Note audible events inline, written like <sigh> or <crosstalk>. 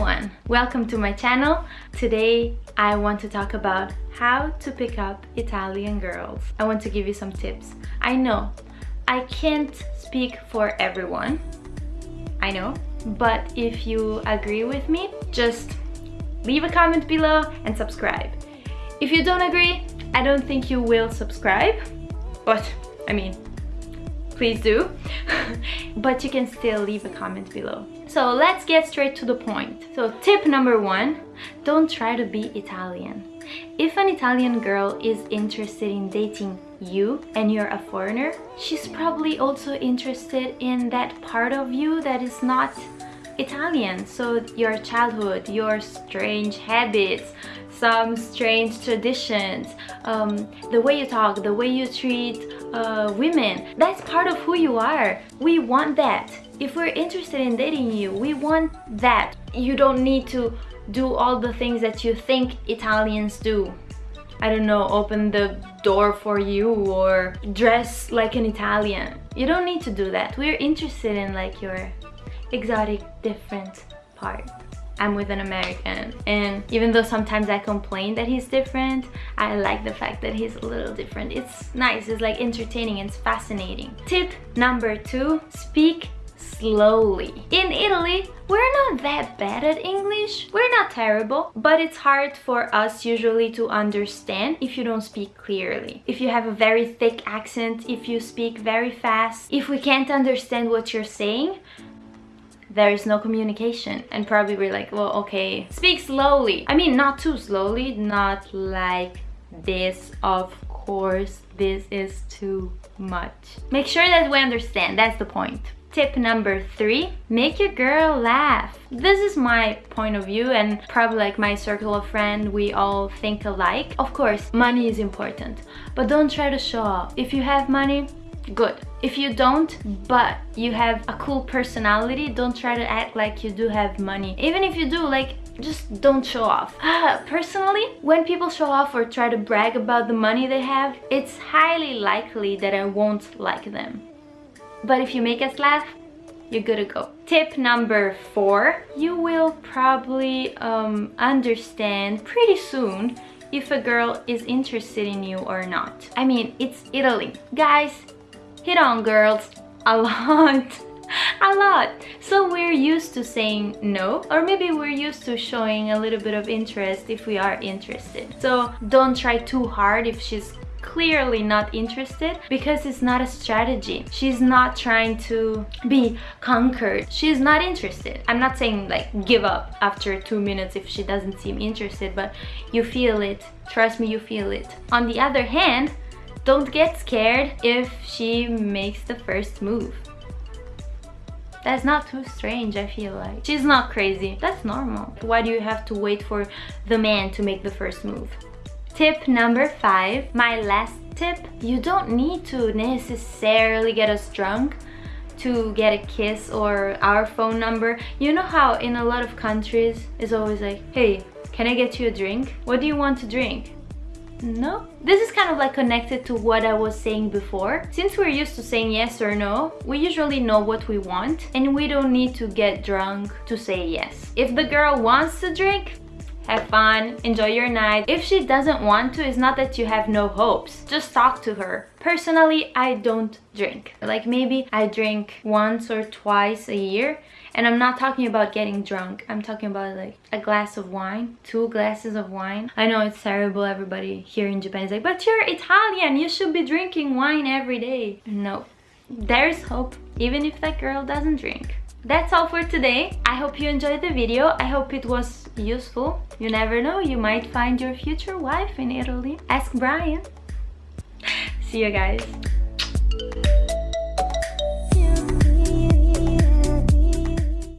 everyone! Welcome to my channel. Today I want to talk about how to pick up Italian girls. I want to give you some tips. I know I can't speak for everyone. I know. But if you agree with me, just leave a comment below and subscribe. If you don't agree, I don't think you will subscribe. But, I mean, please do. <laughs> but you can still leave a comment below. So let's get straight to the point. So tip number one, don't try to be Italian. If an Italian girl is interested in dating you and you're a foreigner, she's probably also interested in that part of you that is not Italian. So your childhood, your strange habits, some strange traditions, um, the way you talk, the way you treat uh, women, that's part of who you are. We want that if we're interested in dating you we want that you don't need to do all the things that you think Italians do I don't know, open the door for you or dress like an Italian. You don't need to do that. We're interested in like your exotic different part. I'm with an American and even though sometimes I complain that he's different, I like the fact that he's a little different. It's nice, it's like entertaining, it's fascinating. Tip number two, speak slowly. In Italy, we're not that bad at English. We're not terrible, but it's hard for us usually to understand if you don't speak clearly. If you have a very thick accent, if you speak very fast, if we can't understand what you're saying, there is no communication and probably we're like well okay speak slowly i mean not too slowly not like this of course this is too much make sure that we understand that's the point Tip number three, make your girl laugh. This is my point of view and probably like my circle of friends, we all think alike. Of course, money is important, but don't try to show off. If you have money, good. If you don't, but you have a cool personality, don't try to act like you do have money. Even if you do, like, just don't show off. <gasps> Personally, when people show off or try to brag about the money they have, it's highly likely that I won't like them. But if you make us laugh, you're good to go. Tip number four, you will probably um, understand pretty soon if a girl is interested in you or not. I mean, it's Italy. Guys, hit on girls a lot. <laughs> a lot. So we're used to saying no or maybe we're used to showing a little bit of interest if we are interested. So don't try too hard if she's clearly not interested because it's not a strategy. She's not trying to be conquered. She's not interested. I'm not saying like give up after two minutes if she doesn't seem interested, but you feel it. Trust me, you feel it. On the other hand, don't get scared if she makes the first move. That's not too strange, I feel like. She's not crazy. That's normal. Why do you have to wait for the man to make the first move? Tip number five, my last tip, you don't need to necessarily get us drunk to get a kiss or our phone number. You know how in a lot of countries it's always like, hey, can I get you a drink? What do you want to drink? No? This is kind of like connected to what I was saying before. Since we're used to saying yes or no, we usually know what we want and we don't need to get drunk to say yes. If the girl wants to drink, have fun, enjoy your night. If she doesn't want to, it's not that you have no hopes. Just talk to her. Personally, I don't drink. Like maybe I drink once or twice a year and I'm not talking about getting drunk. I'm talking about like a glass of wine, two glasses of wine. I know it's terrible. Everybody here in Japan is like, but you're Italian. You should be drinking wine every day. No, there's hope even if that girl doesn't drink. That's all for today. I hope you enjoyed the video. I hope it was useful. You never know, you might find your future wife in Italy. Ask Brian. <laughs> See you guys.